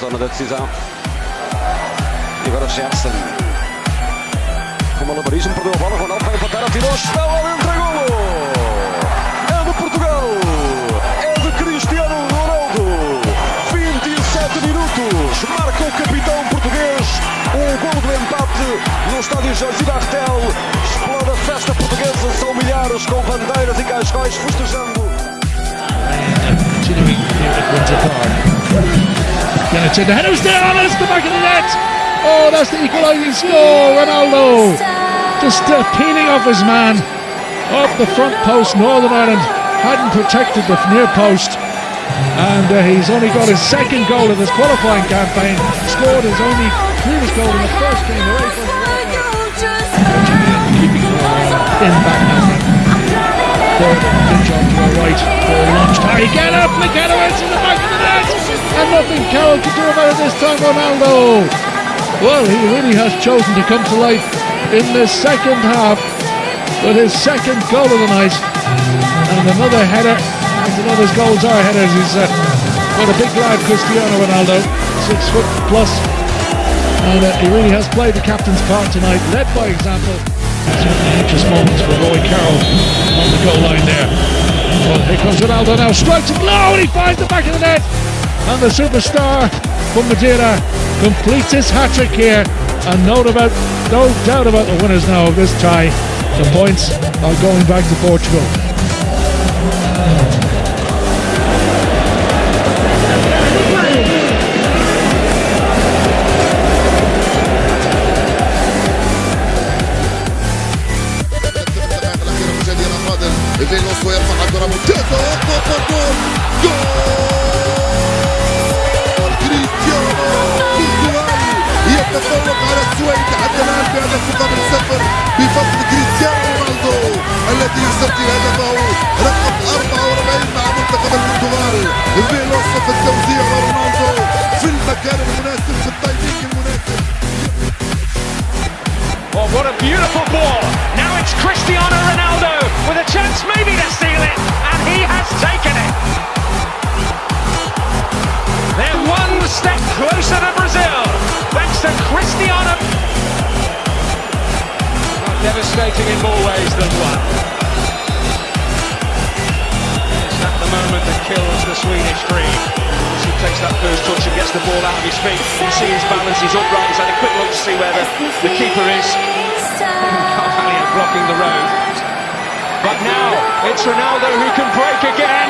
zona da decisão. E agora Gerson. Com malabarismo, perdeu a bola. Ronaldo vai empatar, atirou, está lá dentro, é de Portugal! É de Cristiano Ronaldo! 27 minutos! Marca o capitão português um golo do empate no estádio Jorge Bartel. Explode a festa portuguesa, são milhares com bandeiras e cascóis festejando. Continuing runs apart. Gonna turn the header's down, it's the back of the net. Oh, that's the equalising score. Ronaldo just uh, peeling off his man off the front post. Northern Ireland hadn't protected the near post. And uh, he's only got his second goal of this qualifying campaign. Scored his only previous goal in the first game away from in back now. Pitch on to the right. Ball launched high again. Up Mikhanowicz in the back of the net. And nothing Carroll could do about it this time. Ronaldo. Well, he really has chosen to come to life in the second half with his second goal of the night. And another header. As those goals are headers. He's uh, got a big lad, Cristiano Ronaldo, six foot plus. And uh, he really has played the captain's part tonight, led by example. Certainly anxious moments for Roy Carroll on the goal line there. Well, here comes Ronaldo now, strikes it low, and he finds the back of the net. And the superstar from Madeira completes his hat trick here. And no, about, no doubt about the winners now of this tie. The points are going back to Portugal. الذي يسجل هدفه رقم 44 مع منتخب البرتغال فيلوس في التوزيع ورونالدو في المكان المناسب في التايمينج المناسب Oh, what a beautiful ball. Now it's Cristiano Ronaldo with a chance maybe to steal it, and he has taken it. They're one step closer to Brazil, thanks to Cristiano. Devastating in more ways than one. That first touch and gets the ball out of his feet. You see his balance, he's upright, he's had a quick look to see where the, the keeper is. Carvalho blocking the road. But now it's Ronaldo who can break again.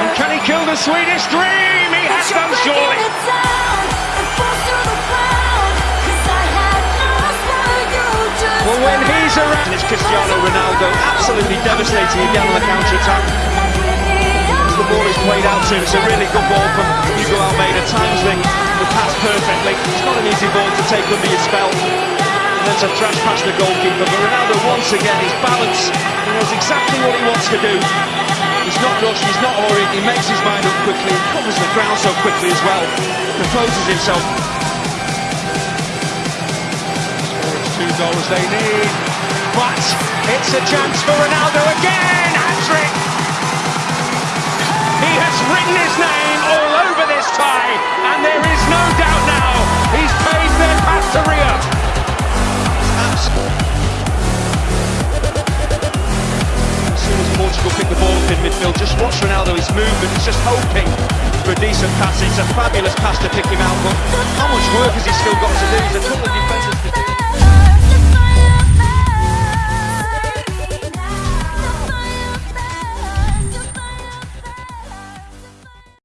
And can he kill the Swedish dream? He has done surely. Well, when he's around, it's Cristiano Ronaldo absolutely devastating again on the counter-attack. The ball is played out to it's a really good ball from Hugo Almeida, times the, the pass perfectly. It's not an easy ball to take under your spell. And then to thrash past the goalkeeper, but Ronaldo once again, his balance, he knows exactly what he wants to do. He's not rushed, he's not hurried, he makes his mind up quickly, he covers the ground so quickly as well, composes himself. two goals they need. But it's a chance for Ronaldo again. Has written his name all over this tie, and there is no doubt now he's paved their path to Rio. As soon as Portugal pick the ball up in midfield, just watch Ronaldo, his movement, he's just hoping for a decent pass. It's a fabulous pass to pick him out, but how much work has he still got to do?